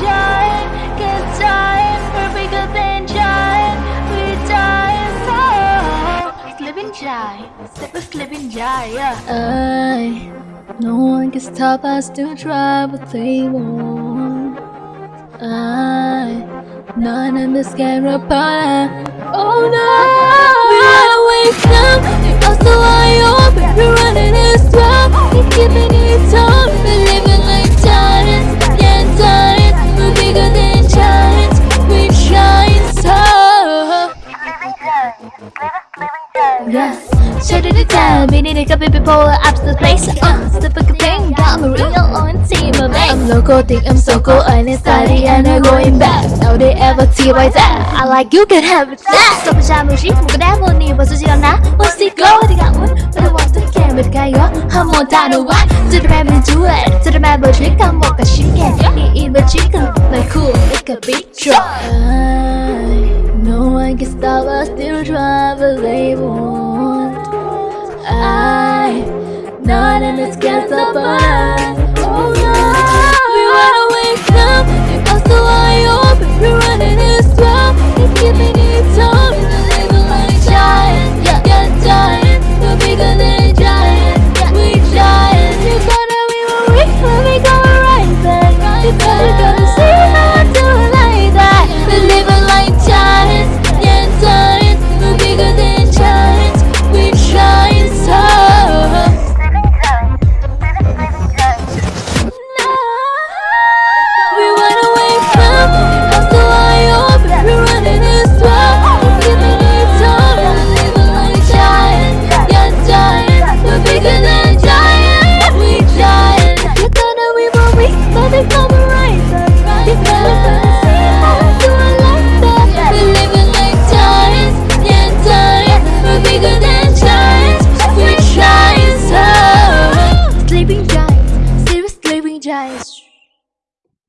time, good time, perfect good then time, we time so slip and jive, slip a slip yeah. I no one can stop us to try what they want. I none in this game apart. Oh no yes. Should it down, we need a couple people up to the place. Uh, step a campaign, got my real own team of eight. I'm local, think I'm so cool, and it's study and I'm going back. Now they ever see why that? I like you can have it back. Stop a jam move shit, move a dab, one knee, but so she don't know What's it go, they got one, but I want to get care, but I'm more time to watch To the man, we do it, to the man, but she can walk a chicken He eat my chicken, like cool, it could be true I I can stop us, still drive a label I Not in this can't stop Oh no. We It We're running this world It's giving time like giants Yeah, giants We're bigger than giants We giants You we go